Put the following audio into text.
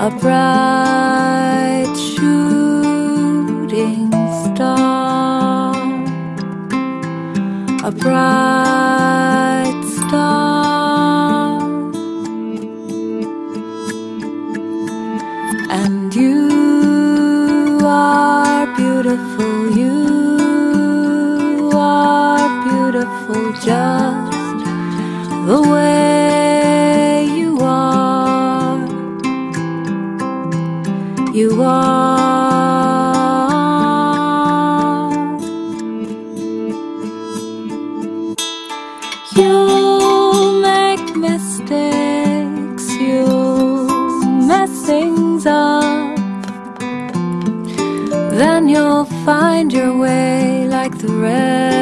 a bright shooting star, a bright star, and you just the way you are. You are. You make mistakes, you mess things up. Then you'll find your way like the rest.